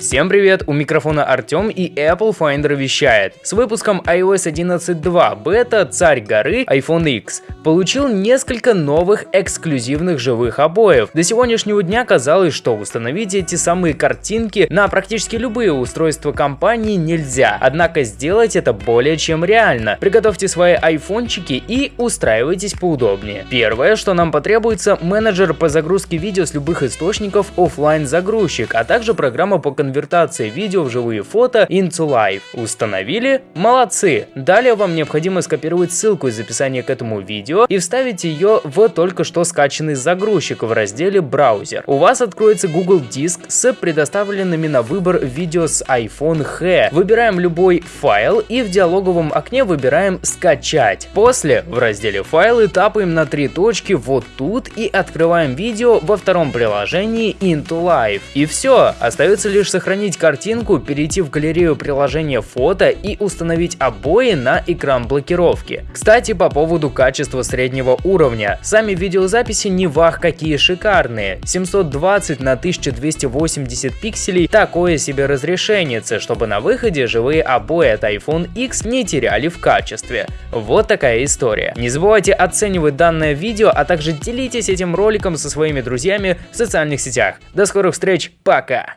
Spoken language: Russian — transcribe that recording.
Всем привет, у микрофона Артем и Apple Finder вещает. С выпуском iOS 11.2 бета царь горы iPhone X получил несколько новых эксклюзивных живых обоев. До сегодняшнего дня казалось, что установить эти самые картинки на практически любые устройства компании нельзя, однако сделать это более чем реально. Приготовьте свои айфончики и устраивайтесь поудобнее. Первое, что нам потребуется, менеджер по загрузке видео с любых источников офлайн загрузчик, а также программа по конвертации конвертации видео в живые фото into Live. Установили? Молодцы! Далее вам необходимо скопировать ссылку из описания к этому видео и вставить ее в только что скачанный загрузчик в разделе «Браузер». У вас откроется Google Диск с предоставленными на выбор видео с iPhone X. Выбираем любой файл и в диалоговом окне выбираем «Скачать». После в разделе «Файлы» тапаем на три точки вот тут и открываем видео во втором приложении Into Live. И все, остается лишь сохранить картинку, перейти в галерею приложения фото и установить обои на экран блокировки. Кстати, по поводу качества среднего уровня. Сами видеозаписи не вах какие шикарные. 720 на 1280 пикселей такое себе разрешение, чтобы на выходе живые обои от iPhone X не теряли в качестве. Вот такая история. Не забывайте оценивать данное видео, а также делитесь этим роликом со своими друзьями в социальных сетях. До скорых встреч, пока!